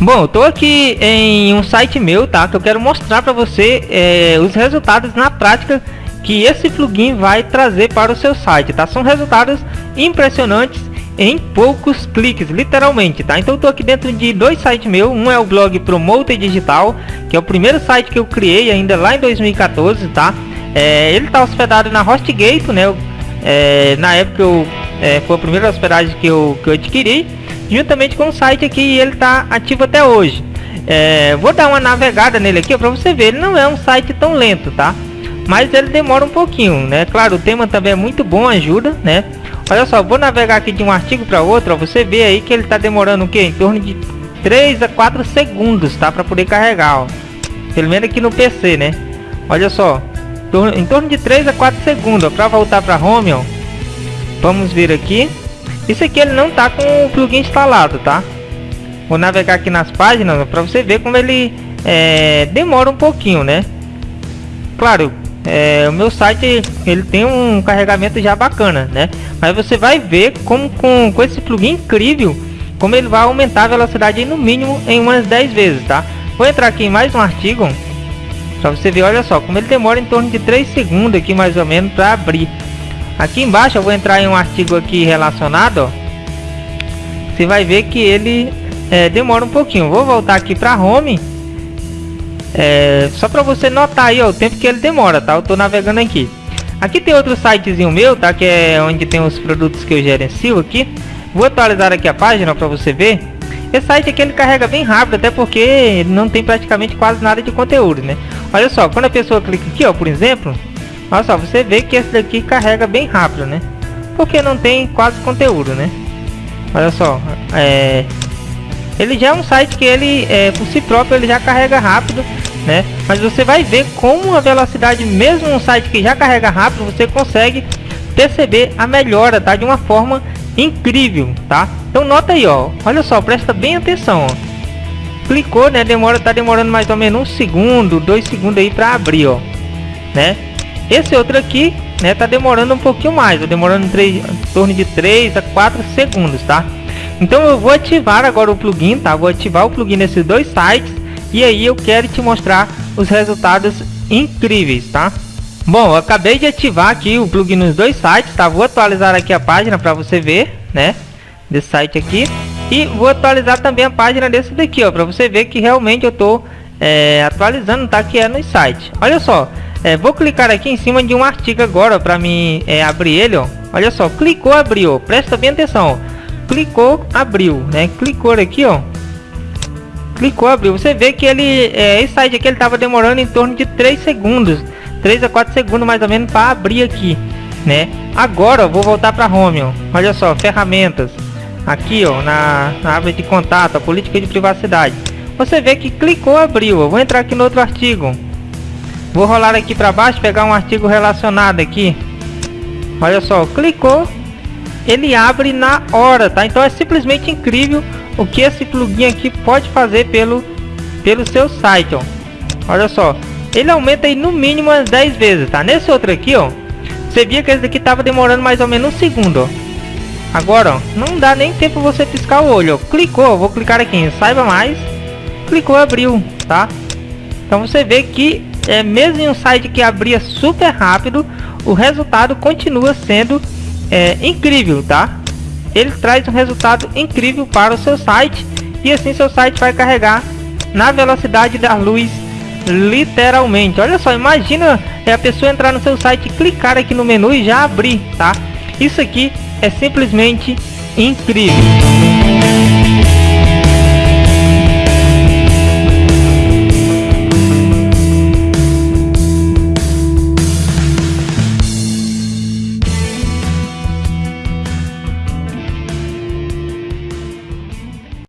Bom, eu tô aqui em um site meu, tá? Que eu quero mostrar para você é, os resultados na prática que esse plugin vai trazer para o seu site, tá? São resultados impressionantes em poucos cliques, literalmente, tá? Então eu tô aqui dentro de dois sites meus, um é o blog Promote Digital, que é o primeiro site que eu criei ainda lá em 2014, tá? É, ele tá hospedado na HostGator, né? É, na época eu, é, foi a primeira hospedagem que eu, que eu adquiri juntamente com o site aqui e ele está ativo até hoje. É, vou dar uma navegada nele aqui para você ver, ele não é um site tão lento, tá? Mas ele demora um pouquinho, né? Claro, o tema também é muito bom, ajuda, né? Olha só, vou navegar aqui de um artigo para outro, ó, você vê aí que ele está demorando o que? Em torno de 3 a 4 segundos, tá? Para poder carregar, ó. Pelo menos aqui no PC, né? Olha só, em torno de 3 a 4 segundos, para voltar para home, ó. Vamos ver aqui. Isso aqui ele não tá com o plugin instalado, tá? Vou navegar aqui nas páginas para você ver como ele é, demora um pouquinho, né? Claro, é, o meu site ele tem um carregamento já bacana, né? Mas você vai ver como com, com esse plugin incrível, como ele vai aumentar a velocidade no mínimo em umas 10 vezes, tá? Vou entrar aqui em mais um artigo para você ver, olha só, como ele demora em torno de 3 segundos aqui mais ou menos para abrir. Aqui embaixo eu vou entrar em um artigo aqui relacionado. Você vai ver que ele é, demora um pouquinho. Vou voltar aqui para home. É, só para você notar aí ó, o tempo que ele demora, tá? Eu tô navegando aqui. Aqui tem outro sitezinho meu, tá? Que é onde tem os produtos que eu gerencio aqui. Vou atualizar aqui a página para você ver. Esse site aqui ele carrega bem rápido, até porque não tem praticamente quase nada de conteúdo, né? Olha só, quando a pessoa clica aqui, ó, por exemplo, Olha só, você vê que esse daqui carrega bem rápido, né? Porque não tem quase conteúdo, né? Olha só, é... Ele já é um site que ele, é, por si próprio, ele já carrega rápido, né? Mas você vai ver como a velocidade, mesmo um site que já carrega rápido, você consegue perceber a melhora, tá? De uma forma incrível, tá? Então nota aí, ó. Olha só, presta bem atenção, ó. Clicou, né? Demora, tá demorando mais ou menos um segundo, dois segundos aí para abrir, ó. Né? Esse outro aqui, né, tá demorando um pouquinho mais, tá demorando em, em torno de 3 a 4 segundos, tá? Então eu vou ativar agora o plugin, tá? Vou ativar o plugin nesses dois sites e aí eu quero te mostrar os resultados incríveis, tá? Bom, eu acabei de ativar aqui o plugin nos dois sites, tá? Vou atualizar aqui a página para você ver, né? Desse site aqui. E vou atualizar também a página desse daqui, ó, para você ver que realmente eu tô é, atualizando, tá? Que é no site. Olha só, é, vou clicar aqui em cima de um artigo agora para mim é, abrir ele, ó. Olha só, clicou, abriu. Presta bem atenção. Clicou, abriu, né? Clicou aqui, ó. Clicou, abriu. Você vê que ele, é, esse site aqui, ele tava demorando em torno de 3 segundos, 3 a 4 segundos mais ou menos para abrir aqui, né? Agora, ó, vou voltar para home, ó. Olha só, ferramentas. Aqui, ó, na, na árvore de contato, a política de privacidade. Você vê que clicou, abriu. Eu vou entrar aqui no outro artigo. Vou rolar aqui para baixo, pegar um artigo relacionado aqui. Olha só, clicou, ele abre na hora, tá? Então é simplesmente incrível o que esse plugin aqui pode fazer pelo, pelo seu site, ó. Olha só, ele aumenta aí no mínimo as 10 vezes, tá? Nesse outro aqui, ó, você via que esse daqui tava demorando mais ou menos um segundo, ó. Agora, ó, não dá nem tempo você piscar o olho, ó. Clicou, vou clicar aqui em saiba mais. Clicou, abriu, tá? Então você vê que é, mesmo em um site que abria super rápido, o resultado continua sendo é, incrível, tá? Ele traz um resultado incrível para o seu site e assim seu site vai carregar na velocidade da luz literalmente. Olha só, imagina é, a pessoa entrar no seu site, clicar aqui no menu e já abrir, tá? Isso aqui é simplesmente incrível.